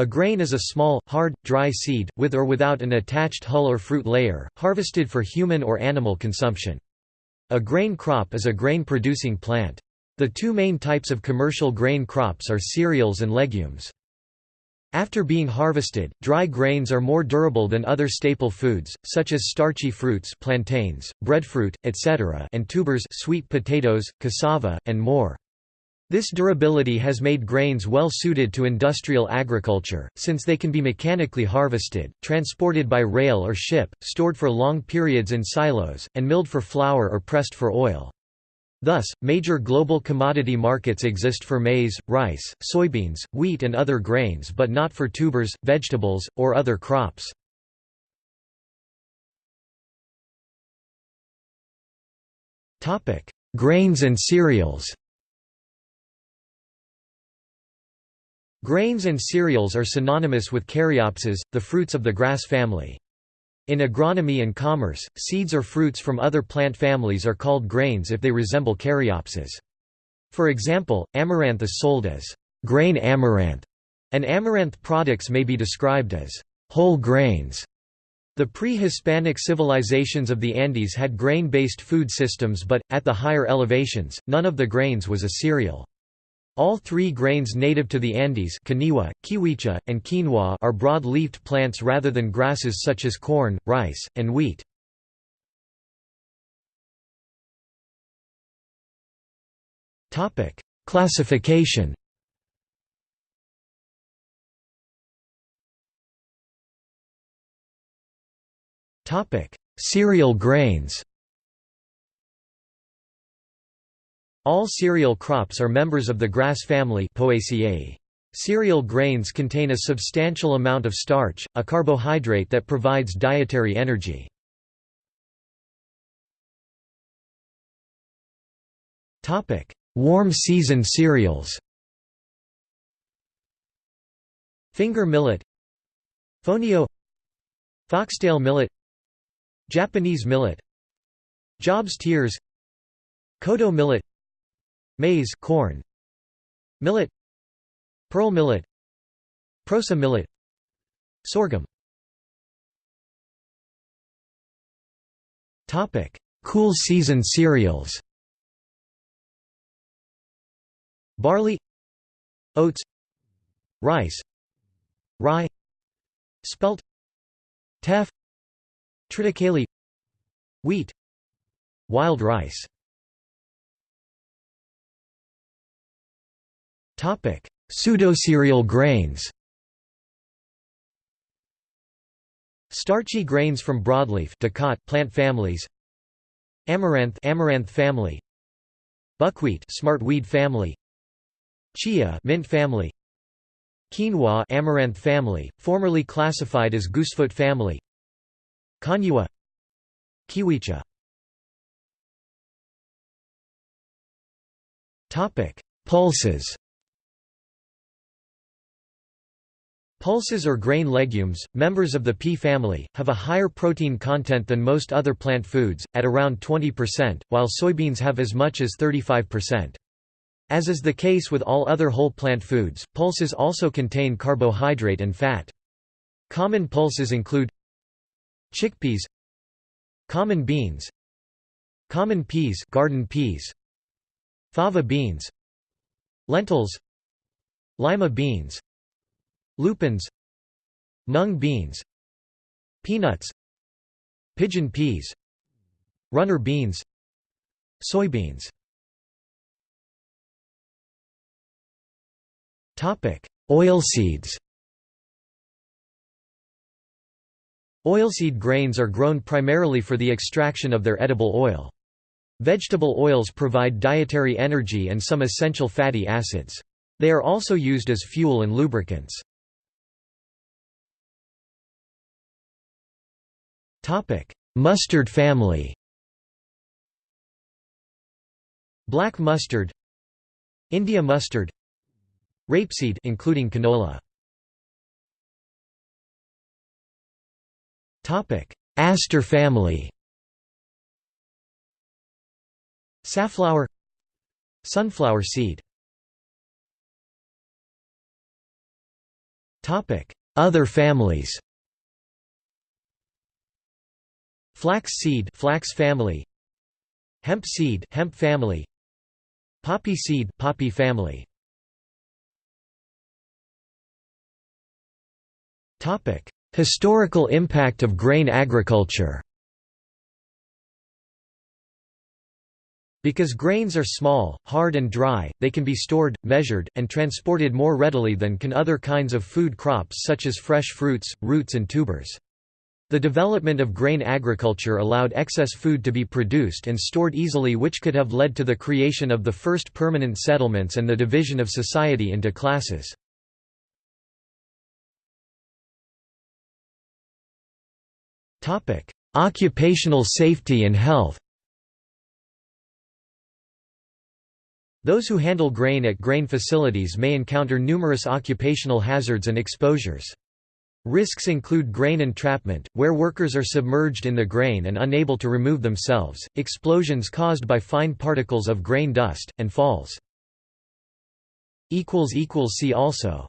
A grain is a small, hard, dry seed, with or without an attached hull or fruit layer, harvested for human or animal consumption. A grain crop is a grain-producing plant. The two main types of commercial grain crops are cereals and legumes. After being harvested, dry grains are more durable than other staple foods, such as starchy fruits plantains, breadfruit, etc. and tubers sweet potatoes, cassava, and more. This durability has made grains well suited to industrial agriculture, since they can be mechanically harvested, transported by rail or ship, stored for long periods in silos, and milled for flour or pressed for oil. Thus, major global commodity markets exist for maize, rice, soybeans, wheat and other grains but not for tubers, vegetables, or other crops. Grains and cereals Grains and cereals are synonymous with caryopses, the fruits of the grass family. In agronomy and commerce, seeds or fruits from other plant families are called grains if they resemble caryopses. For example, amaranth is sold as grain amaranth, and amaranth products may be described as whole grains. The pre-Hispanic civilizations of the Andes had grain-based food systems but, at the higher elevations, none of the grains was a cereal. All three grains native to the Andes Kaniwa, kiwicha, and quinoa are broad-leafed plants rather than grasses such as corn, rice, and wheat. Classification Cereal grains All cereal crops are members of the grass family Poaceae. Cereal grains contain a substantial amount of starch, a carbohydrate that provides dietary energy. Warm season cereals. Finger millet. Fonio. Foxtail millet. Japanese millet. Job's tears. Kodo millet Maize corn, Millet Pearl millet Proso millet Sorghum. Topic: Cool season cereals. Barley Oats Rice Rye Spelt Teff Triticale Wheat Wild rice Pseudocereal grains Starchy grains from broadleaf plant families Amaranth amaranth family Buckwheat smartweed family Chia mint family Quinoa amaranth family, formerly classified as goosefoot family Kaniwa Kiwicha Topic. Pulses Pulses or grain legumes, members of the pea family, have a higher protein content than most other plant foods, at around 20%, while soybeans have as much as 35%. As is the case with all other whole plant foods, pulses also contain carbohydrate and fat. Common pulses include chickpeas common beans common peas garden peas fava beans lentils lima beans Lupins Mung beans Peanuts Pigeon peas Runner beans Soybeans Oilseeds Oilseed grains are grown primarily for the extraction of their edible oil. Vegetable oils provide dietary energy and some essential fatty acids. They are also used as fuel and lubricants. Topic: Mustard family. Black mustard, India mustard, rapeseed including canola. Topic: Aster family. Safflower, sunflower seed. Topic: Other families Flax seed flax family Hemp seed hemp family Poppy seed poppy family Topic Historical impact of grain agriculture Because grains are small, hard and dry, they can be stored, measured, and transported more readily than can other kinds of food crops such as fresh fruits, roots and tubers. The development of grain agriculture allowed excess food to be produced and stored easily which could have led to the creation of the first permanent settlements and the division of society into classes. Occupational safety and health Those who handle grain at grain facilities may encounter numerous occupational hazards and exposures. Risks include grain entrapment, where workers are submerged in the grain and unable to remove themselves, explosions caused by fine particles of grain dust, and falls. See also